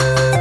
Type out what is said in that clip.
you